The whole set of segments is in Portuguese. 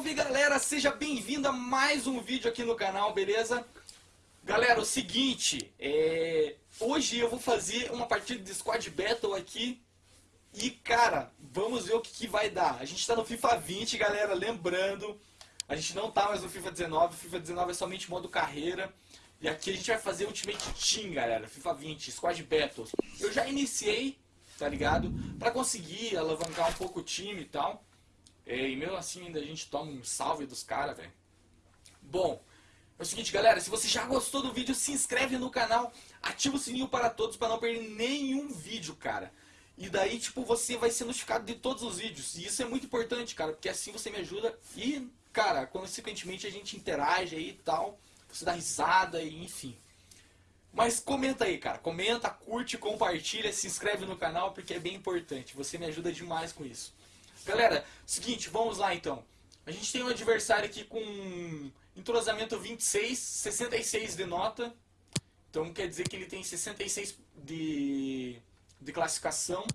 Salve galera, seja bem-vindo a mais um vídeo aqui no canal, beleza? Galera, o seguinte, é... hoje eu vou fazer uma partida de Squad Battle aqui e cara, vamos ver o que, que vai dar. A gente tá no FIFA 20, galera, lembrando, a gente não tá mais no FIFA 19, o FIFA 19 é somente modo carreira. E aqui a gente vai fazer Ultimate Team, galera, FIFA 20, Squad Battles. Eu já iniciei, tá ligado? Pra conseguir alavancar um pouco o time e tal. É, e mesmo assim ainda a gente toma um salve dos caras, velho. Bom, é o seguinte, galera, se você já gostou do vídeo, se inscreve no canal, ativa o sininho para todos para não perder nenhum vídeo, cara. E daí, tipo, você vai ser notificado de todos os vídeos. E isso é muito importante, cara, porque assim você me ajuda e, cara, consequentemente a gente interage aí e tal. Você dá risada e enfim. Mas comenta aí, cara. Comenta, curte, compartilha, se inscreve no canal porque é bem importante. Você me ajuda demais com isso. Galera, seguinte, vamos lá então. A gente tem um adversário aqui com entrosamento 26, 66 de nota. Então quer dizer que ele tem 66 de, de classificação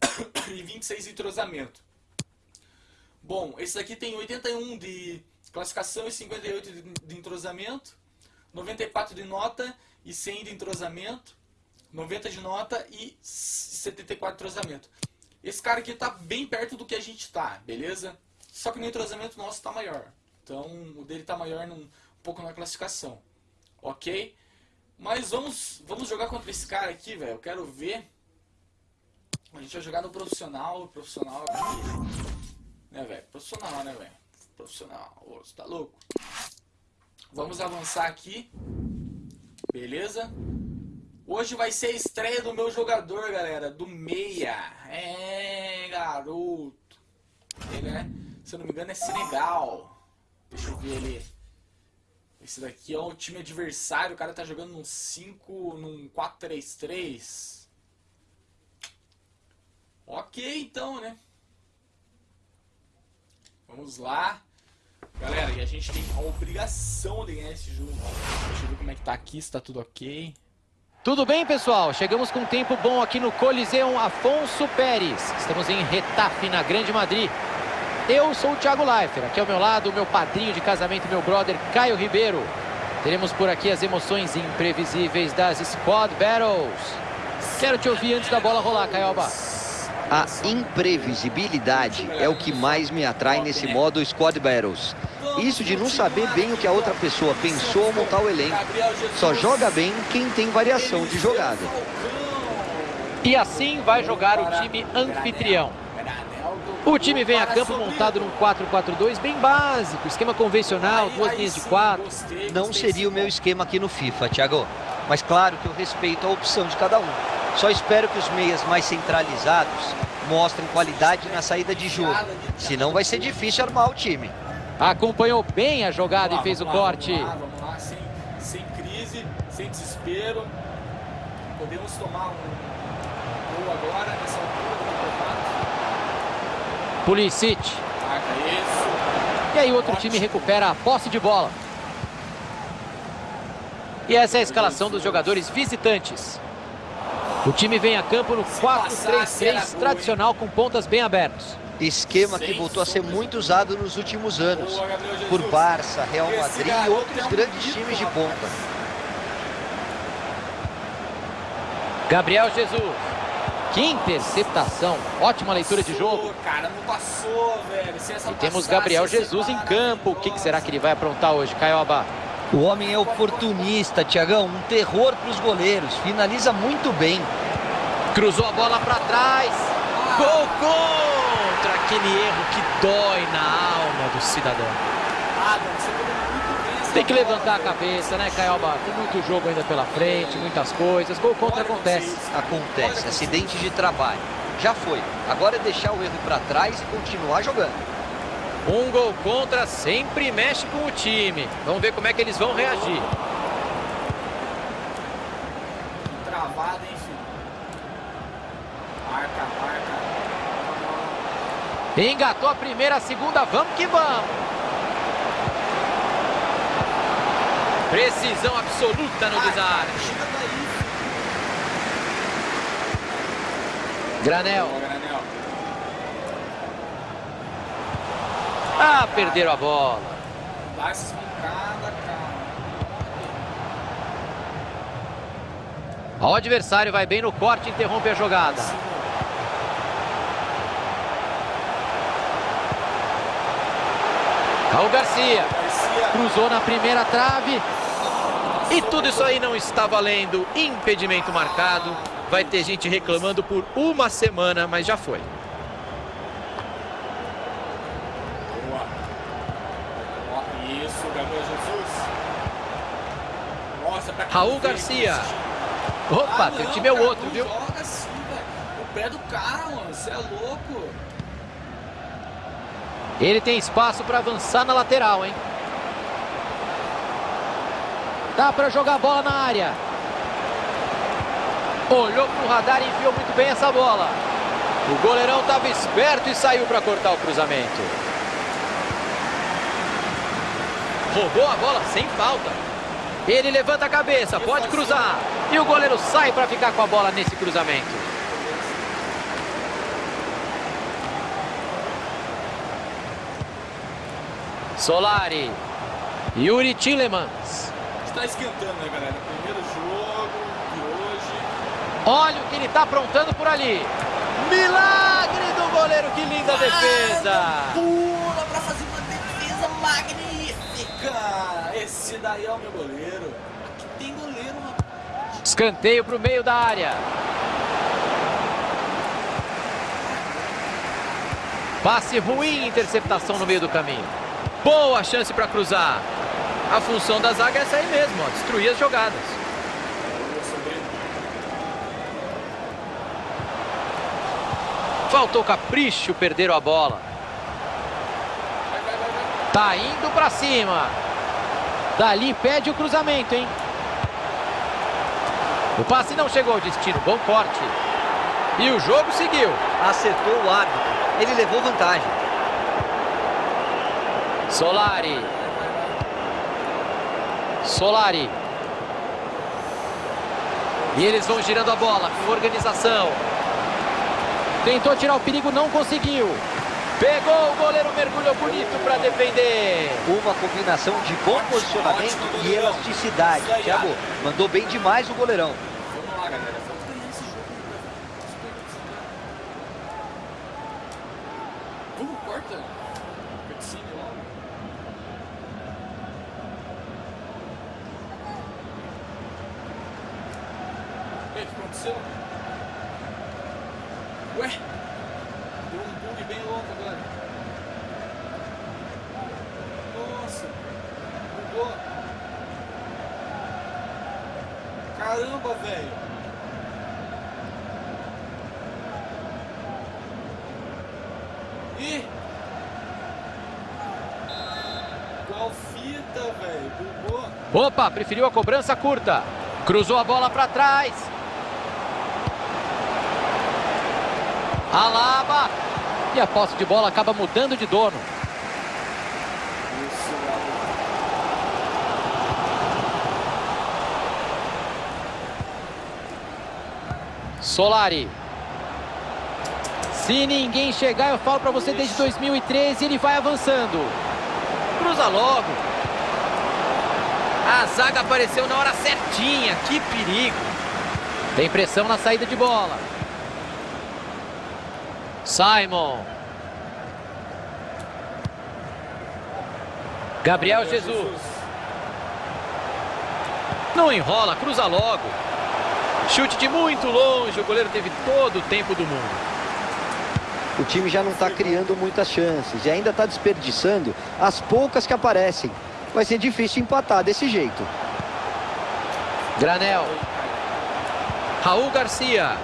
e 26 de entrosamento. Bom, esse aqui tem 81 de classificação e 58 de, de entrosamento, 94 de nota e 100 de entrosamento, 90 de nota e 74 de entrosamento. Esse cara aqui tá bem perto do que a gente tá, beleza? Só que no entrosamento nosso tá maior. Então o dele tá maior num, um pouco na classificação. Ok? Mas vamos, vamos jogar contra esse cara aqui, velho. Eu quero ver. A gente vai jogar no profissional. Profissional aqui. Né, velho? Profissional, né, velho? Profissional. Ô, você tá louco? Vamos avançar aqui. Beleza? Hoje vai ser a estreia do meu jogador, galera, do Meia. É, garoto. Ele é, se eu não me engano, é Senegal. Deixa eu ver ele. Esse daqui é o time adversário. O cara tá jogando num 5, num 4-3-3. Ok, então, né? Vamos lá. Galera, e a gente tem a obrigação de ganhar esse jogo. Deixa eu ver como é que tá aqui, se tá tudo ok. Tudo bem, pessoal? Chegamos com um tempo bom aqui no Coliseu Afonso Pérez. Estamos em Retafe, na Grande Madrid. Eu sou o Thiago Leifert. Aqui ao meu lado, o meu padrinho de casamento, meu brother Caio Ribeiro. Teremos por aqui as emoções imprevisíveis das Squad Battles. Quero te ouvir antes da bola rolar, Caioba. A imprevisibilidade é o que mais me atrai nesse modo Squad Battles. Isso de não saber bem o que a outra pessoa pensou ao montar o elenco. Só joga bem quem tem variação de jogada. E assim vai jogar o time anfitrião. O time vem a campo montado num 4-4-2 bem básico, esquema convencional, duas linhas de quatro. Não seria o meu esquema aqui no FIFA, Thiago. Mas claro que eu respeito a opção de cada um. Só espero que os meias mais centralizados mostrem qualidade na saída de jogo. Senão vai ser difícil armar o time. Acompanhou bem a jogada lá, e fez o lá, corte. Vamos lá, vamos lá, sem, sem crise, sem desespero. Podemos tomar um gol agora, nessa altura do campeonato. Pulisic. Marca isso. E aí o outro time recupera a posse de bola. E essa é a escalação dos jogadores visitantes. O time vem a campo no 4-3-3 tradicional com pontas bem abertas. Esquema que voltou a ser muito usado nos últimos anos. Por Barça, Real Madrid e outros grandes times de ponta. Gabriel Jesus. Que interceptação. Ótima leitura de jogo. Cara, não passou, velho. Se essa E temos Gabriel Jesus em campo. O que, que será que ele vai aprontar hoje, Caioba? O homem é oportunista, Tiagão. Um terror para os goleiros. Finaliza muito bem. Cruzou a bola para trás. Gol contra aquele erro que dói na alma do cidadão. Tem que levantar a cabeça, né, Caioba? Tem muito jogo ainda pela frente, muitas coisas. Gol contra acontece. Acontece, acidente de trabalho. Já foi. Agora é deixar o erro para trás e continuar jogando. Um gol contra sempre mexe com o time. Vamos ver como é que eles vão reagir. Travada, hein, filho? Marca, marca. Engatou a primeira, a segunda, vamos que vamos. Precisão absoluta no desarme. Granel. filho. Granel. Ah, perderam a bola. Dá cara. O adversário vai bem no corte e interrompe a jogada. Raul Garcia. Garcia. Cruzou na primeira trave. E tudo isso aí não está valendo. Impedimento marcado. Vai ter gente reclamando por uma semana, mas já foi. Boa. Ó, Isso, Gabriel Jesus. Nossa, pra que Raul Garcia. Opa, Ah, teu time é o outro, viu? Joga assim, velho. O pé do cara, mano. Você é louco. Ele tem espaço para avançar na lateral, hein? Dá para jogar a bola na área. Olhou pro radar e enfiou muito bem essa bola. O goleirão estava esperto e saiu para cortar o cruzamento. Roubou a bola sem falta. Ele levanta a cabeça, pode cruzar. E o goleiro sai para ficar com a bola nesse cruzamento. Solari. Yuri Tillemans. Está esquentando, né, galera? Primeiro jogo de hoje. Olha o que ele está aprontando por ali. Milagre do goleiro, que linda defesa. Pula pra fazer uma defesa magnífica. Esse daí é o meu goleiro. Aqui tem goleiro. Escanteio para o meio da área. Passe ruim, interceptação no meio do caminho. Boa chance para cruzar. A função da zaga é essa aí mesmo, ó, destruir as jogadas. Faltou capricho, perderam a bola. Vai, vai, vai, vai. Tá indo pra cima. Dali pede o cruzamento, hein? O passe não chegou ao destino. Bom corte. E o jogo seguiu. Acertou o árbitro. Ele levou vantagem. Solari. Solari. E eles vão girando a bola com organização. Tentou tirar o perigo, não conseguiu. Pegou o goleiro, mergulhou bonito para defender. Uma combinação de bom posicionamento e elasticidade. Thiago. mandou bem demais o goleirão. Vamos lá, galera. Vamos ganhar esse jogo. Vamos, corta. Cutscene logo. Ei, o que aconteceu? Ué? Deu um bug bem louco agora. Nossa. Bugou. Caramba, velho. Ih! Qual fita, velho? Bugou. Opa, preferiu a cobrança curta. Cruzou a bola para trás. Alaba. E a posse de bola acaba mudando de dono. Solari. Se ninguém chegar, eu falo para você desde 2013, ele vai avançando. Cruza logo. A zaga apareceu na hora certinha. Que perigo. Tem pressão na saída de bola. Simon. Gabriel Jesus. Não enrola, cruza logo. Chute de muito longe, o goleiro teve todo o tempo do mundo. O time já não está criando muitas chances e ainda está desperdiçando as poucas que aparecem. Vai ser difícil empatar desse jeito. Granel. Raul Garcia.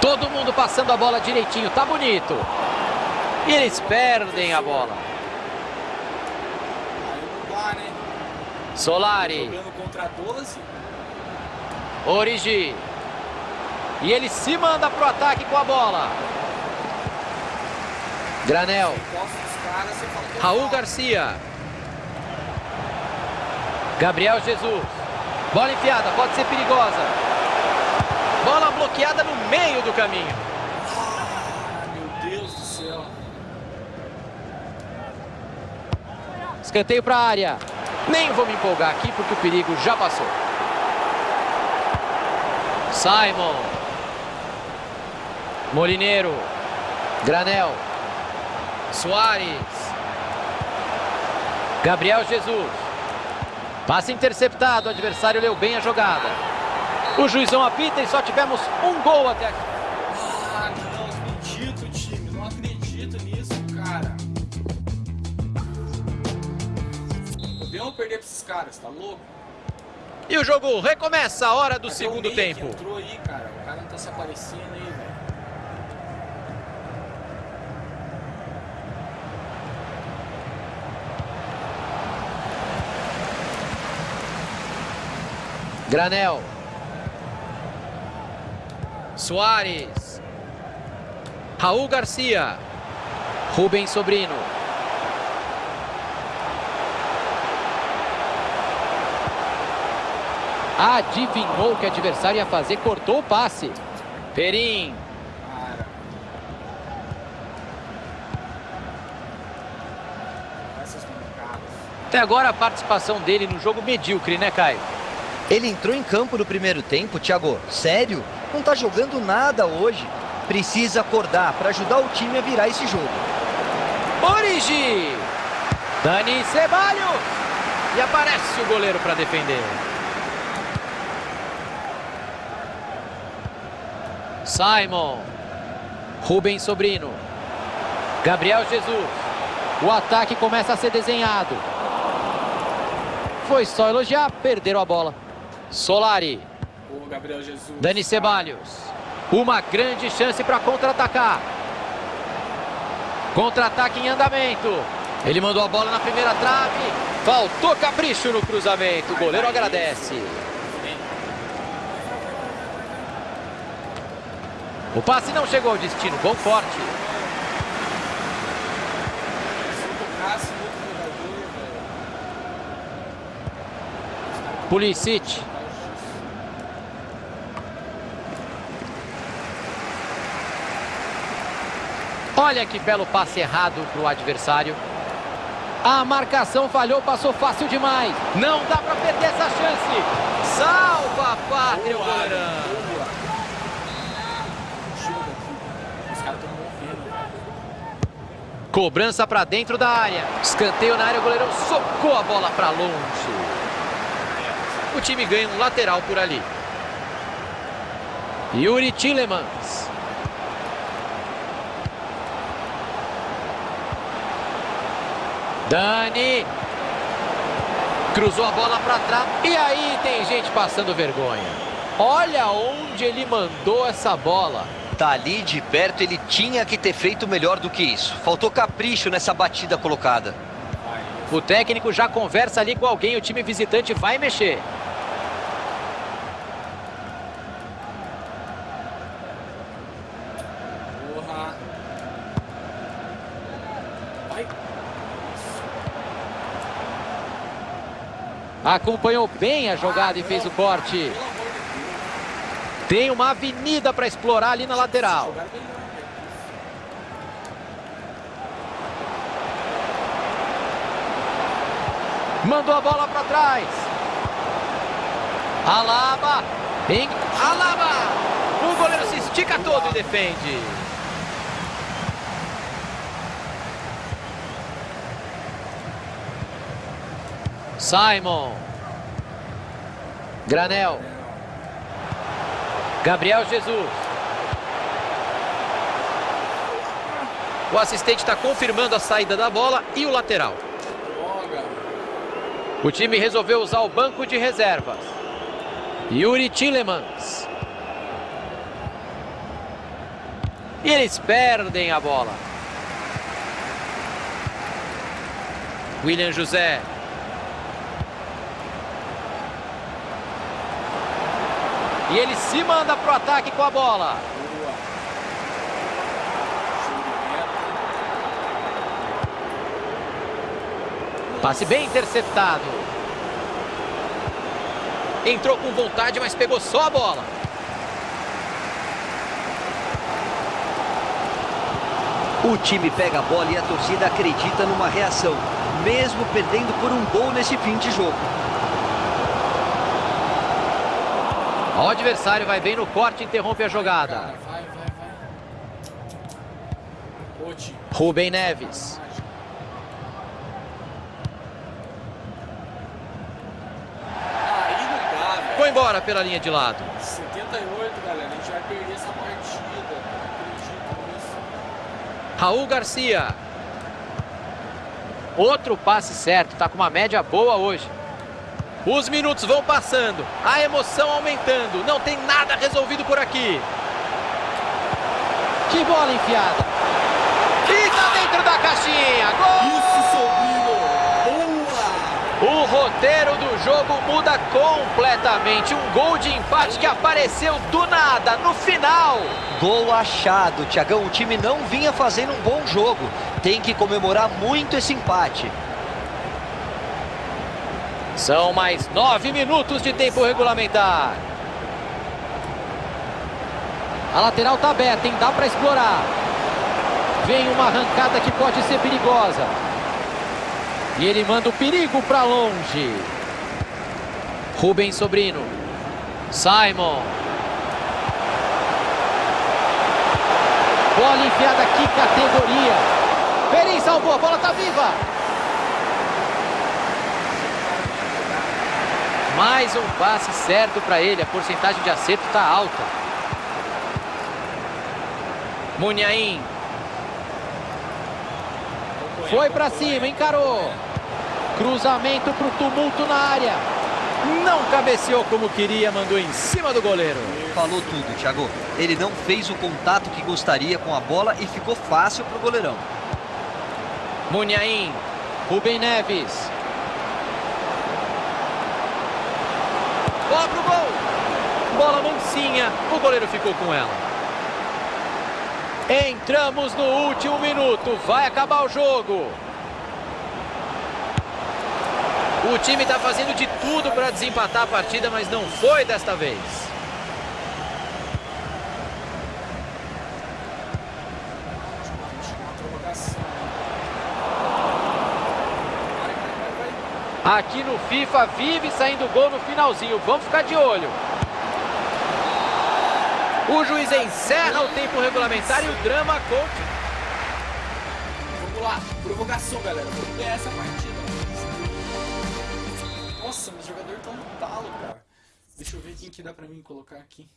Todo mundo passando a bola direitinho, tá bonito. E eles perdem a bola. Solari, Jogando contra 12. Origi. E ele se manda pro ataque com a bola. Granel, Raul. Garcia. Gabriel Jesus. Bola enfiada, pode ser perigosa. Bola bloqueada no meio do caminho. Meu Deus do céu. Escanteio para a área. Nem vou me empolgar aqui porque o perigo já passou. Simon. Molineiro. Granel. Soares. Gabriel Jesus. Passe interceptado, o adversário leu bem a jogada. O juizão apita e só tivemos um gol até aqui. Ah, não acredito, time. Não acredito nisso, cara. Podemos perder pra esses caras, tá louco? E o jogo recomeça a hora do Cadê segundo tempo. entrou aí, cara. O cara não tá se aparecendo aí, Granel. Soares. Raul Garcia. Rubens Sobrino. Adivinhou que adversário ia fazer, cortou o passe. Perim. Até agora a participação dele no jogo medíocre, né, Caio? Ele entrou em campo no primeiro tempo, Thiago. Sério? Não tá jogando nada hoje. Precisa acordar para ajudar o time a virar esse jogo. Origi. Dani Ceballos. E aparece o goleiro para defender. Simon. Rubens Sobrino. Gabriel Jesus. O ataque começa a ser desenhado. Foi só elogiar, perderam a bola. Solari. Ô, Gabriel Jesus. Dani. Ceballos. Uma grande chance para contra-atacar. Contra-ataque em andamento. Ele mandou a bola na primeira trave. Faltou capricho no cruzamento. O goleiro agradece. O passe não chegou ao destino. Bom forte. Velho. Pulisic. Olha que belo passe errado para o adversário. A marcação falhou, passou fácil demais. Não dá para perder essa chance. Salva a pátria, o goleirão. Cobrança para dentro da área. Escanteio na área, o goleirão socou a bola para longe. O time ganha um lateral por ali. Yuri Tillemans. Dani. Cruzou a bola para trás. E aí tem gente passando vergonha. Olha onde ele mandou essa bola. Tá ali de perto, ele tinha que ter feito melhor do que isso. Faltou capricho nessa batida colocada. O técnico já conversa ali com alguém. O time visitante vai mexer. Acompanhou bem a jogada e fez o corte. Tem uma avenida para explorar ali na lateral. Mandou a bola para trás. Alaba. Alaba. O goleiro se estica todo e defende. Simon. Granel. Gabriel Jesus. O assistente está confirmando a saída da bola e o lateral. O time resolveu usar o banco de reservas. Yuri Tillemans. E eles perdem a bola. William José. E ele se manda pro ataque com a bola. Passe bem interceptado. Entrou com vontade, mas pegou só a bola. O time pega a bola e a torcida acredita numa reação, mesmo perdendo por um gol nesse fim de jogo. O adversário vai bem no corte interrompe a jogada. Rubem Neves. Foi embora pela linha de lado. 78, galera. A gente vai perder essa partida. Raul Garcia. Outro passe certo, tá com uma média boa hoje. Os minutos vão passando, a emoção aumentando, não tem nada resolvido por aqui. Que bola enfiada. E tá dentro da caixinha. Gol! Isso, Sobrino! Boa! O roteiro do jogo muda completamente. Um gol de empate que apareceu do nada, no final. Gol achado, Tiagão. O time não vinha fazendo um bom jogo. Tem que comemorar muito esse empate. São mais nove minutos de tempo regulamentar. A lateral tá aberta, hein? Dá para explorar. Vem uma arrancada que pode ser perigosa. E ele manda o perigo para longe. Rubens Sobrino. Simon. Bola enfiada, que categoria. Perim salvou, a bola tá viva. Mais um passe certo para ele, a porcentagem de acerto está alta. Munhaim. Foi para cima, encarou. Cruzamento para o tumulto na área. Não cabeceou como queria, mandou em cima do goleiro. Falou tudo, Thiago. Ele não fez o contato que gostaria com a bola e ficou fácil pro goleirão. Munhaim. Rubem Neves. Bola pro gol. Bola mansinha. O goleiro ficou com ela. Entramos no último minuto. Vai acabar o jogo. O time está fazendo de tudo para desempatar a partida, mas não foi desta vez. Tem que chamar uma provocação. Vai, vai, vai, vai. Aqui no FIFA vive saindo gol no finalzinho. Vamos ficar de olho. O juiz encerra o tempo regulamentar e o drama continua. Vamos lá, provocação, galera. Vamos ganhar essa partida. Nossa, meus jogadores estão no talo, cara. Deixa eu ver quem que dá pra mim colocar aqui.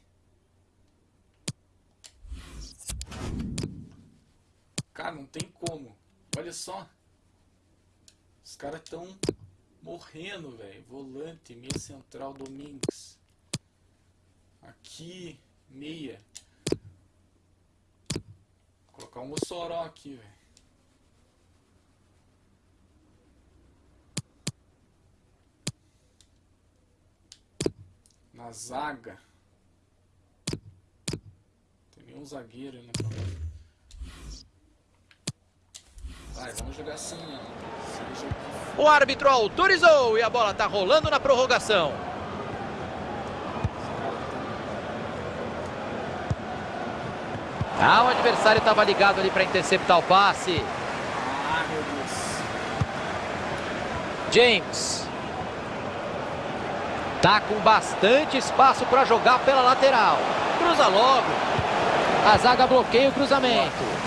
Cara, não tem como. Olha só. Os caras estão morrendo, velho. Volante, meia central, Domingues. Aqui, meia. Vou colocar um Mossoró aqui, velho. Na zaga. Tem nenhum zagueiro aí na prova. Vai, vamos jogar assim, ó. O árbitro autorizou e a bola está rolando na prorrogação. Ah, o adversário estava ligado ali para interceptar o passe. Ah, meu Deus. James. Tá com bastante espaço para jogar pela lateral. Cruza logo. A zaga bloqueia o cruzamento.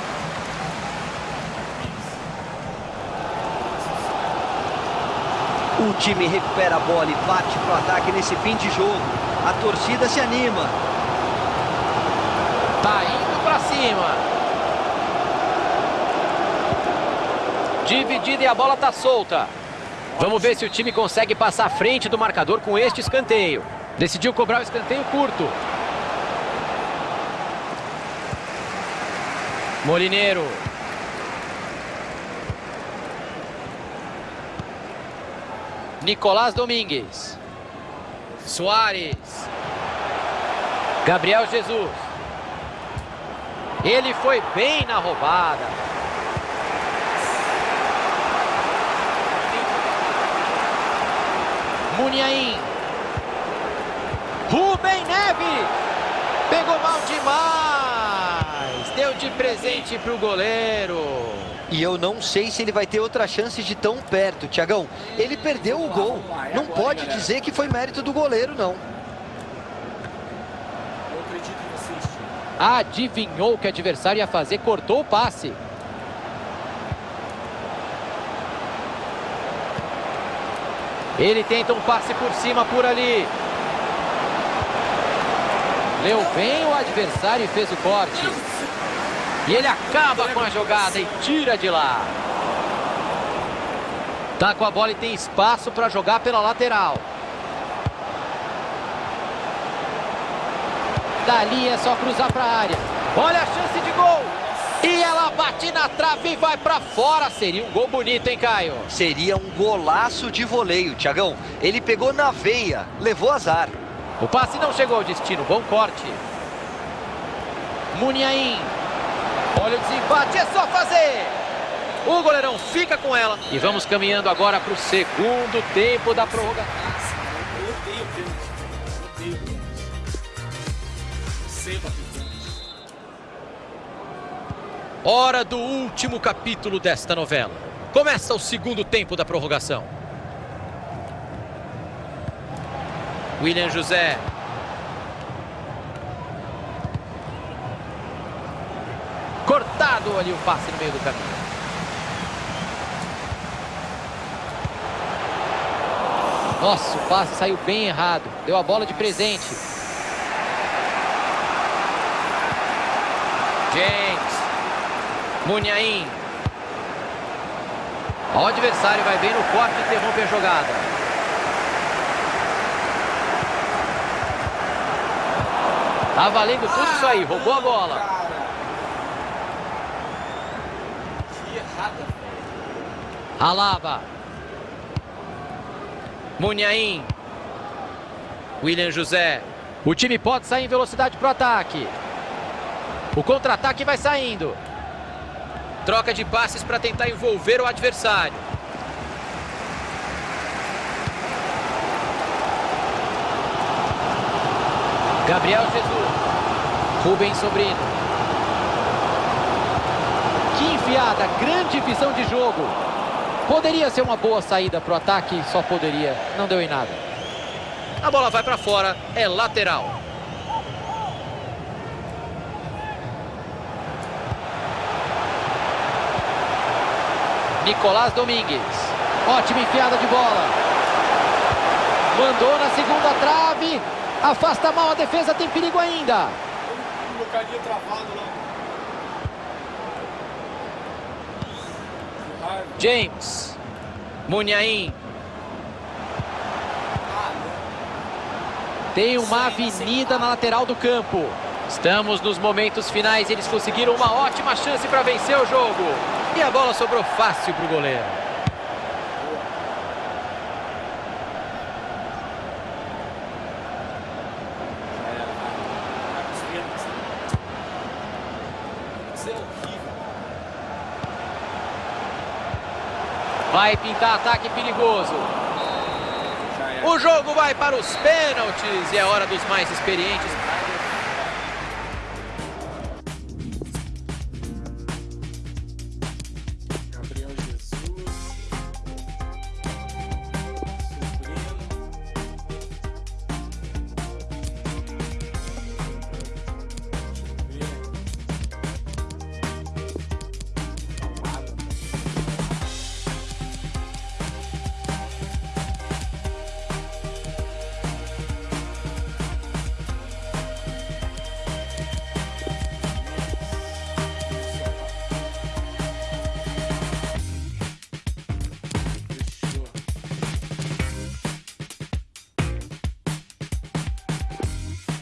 O time recupera a bola e bate pro ataque nesse fim de jogo. A torcida se anima. Tá indo pra cima. Dividida e a bola tá solta. Vamos ver se o time consegue passar à frente do marcador com este escanteio. Decidiu cobrar o escanteio curto. Molineiro. Nicolás Domingues. Soares. Gabriel Jesus. Ele foi bem na roubada. Muniain. Rubem Neves. Pegou mal demais. Deu de presente para o goleiro. E eu não sei se ele vai ter outra chance de tão perto, Tiagão. Ele perdeu o gol. Não pode dizer que foi mérito do goleiro, não. Adivinhou que o adversário ia fazer, cortou o passe. Ele tenta um passe por cima, por ali. Leu bem o adversário e fez o corte. E ele acaba com a jogada e tira de lá. Tá com a bola e tem espaço para jogar pela lateral. Dali é só cruzar para a área. Olha a chance de gol. E ela bate na trave e vai para fora. Seria um gol bonito, hein, Caio? Seria um golaço de voleio, Tiagão. Ele pegou na veia, levou azar. O passe não chegou ao destino. Bom corte. Muniain. Olha o desempate, é só fazer. O goleirão fica com ela. E vamos caminhando agora para o segundo tempo da prorrogação. Hora do último capítulo desta novela. Começa o segundo tempo da prorrogação. William José. Cortado ali o passe no meio do caminho. Nossa, o passe saiu bem errado. Deu a bola de presente. James. Munhaim. O adversário vai bem no corte e interrompe a jogada. Tá valendo tudo isso aí, roubou a bola. Cara. Que errada, velho. Alaba. Munhaim. William José. O time pode sair em velocidade para o ataque. O contra-ataque vai saindo. Troca de passes para tentar envolver o adversário. Gabriel Jesus. Rubens Sobrino. Grande visão de jogo. Poderia ser uma boa saída para o ataque, só poderia. Não deu em nada. A bola vai para fora, é lateral. Nicolás Domingues. Ótima enfiada de bola. Mandou na segunda trave. Afasta mal a defesa, tem perigo ainda. O carinha travado lá. Que raiva. James. Munhaim. Tem uma avenida na lateral do campo. Estamos nos momentos finais. Eles conseguiram uma ótima chance para vencer o jogo. E a bola sobrou fácil para o goleiro. Pros pênaltis. Isso é horrível. Vai pintar ataque perigoso. Era. O jogo vai para os pênaltis e é hora dos mais experientes.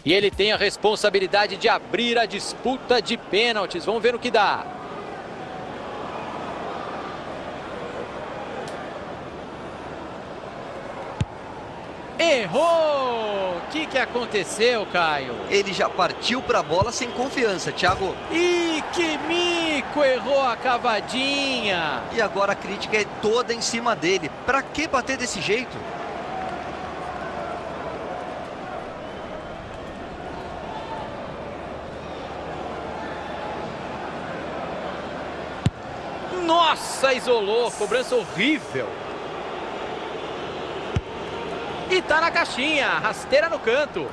E ele tem a responsabilidade de abrir a disputa de pênaltis. Vamos ver o que dá. Errou! O que, que aconteceu, Caio? Ele já partiu para a bola sem confiança, Thiago. Ih, que mico! Errou a cavadinha! E agora a crítica é toda em cima dele. Pra que bater desse jeito? Nossa, isolou. Cobrança horrível. E tá na caixinha. Rasteira no canto.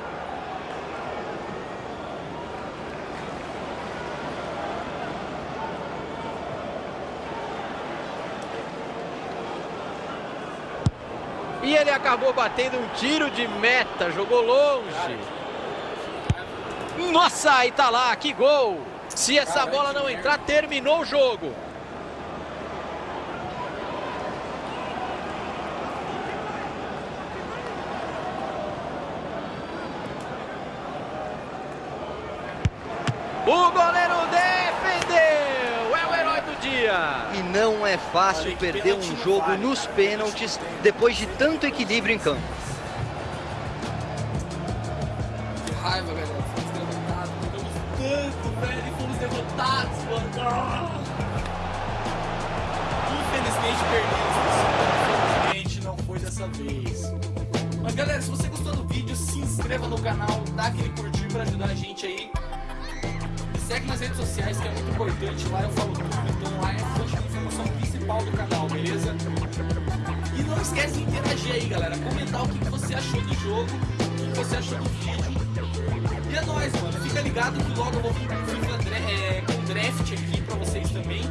E ele acabou batendo um tiro de meta. Jogou longe. Nossa, e tá lá. Que gol. Se essa bola não entrar, terminou o jogo. O goleiro defendeu! É o herói do dia! E não é fácil perder um jogo nos pênaltis depois de tanto equilíbrio em campo. Que raiva, galera. Fomos derrotados. Jogamos tanto, velho. E fomos derrotados, mano. Ah! Infelizmente perdemos. Infelizmente não foi dessa vez. Mas galera, se você gostou do vídeo, se inscreva no canal, dá aquele curtir pra ajudar a gente aí. Me segue nas redes sociais que é muito importante. Lá eu falo tudo, então lá é principal do canal, beleza? E não esquece de interagir aí, galera. Comentar o que, que você achou do jogo, o que, você achou do vídeo. E é nóis, mano. Fica ligado que logo eu vou vir é, com draft aqui pra vocês também.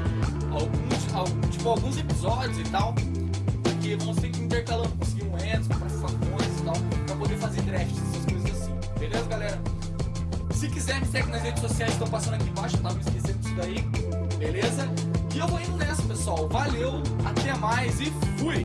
Alguns, al- tipo, alguns episódios e tal. Porque que ir intercalando, conseguir moedas, comprar facões e tal. Pra poder fazer draft, essas coisas assim. Beleza, galera? Se quiser, me segue nas redes sociais, estão passando aqui embaixo. Eu tava esquecendo disso daí. Beleza? E eu vou indo nessa, pessoal. Valeu, até mais e fui!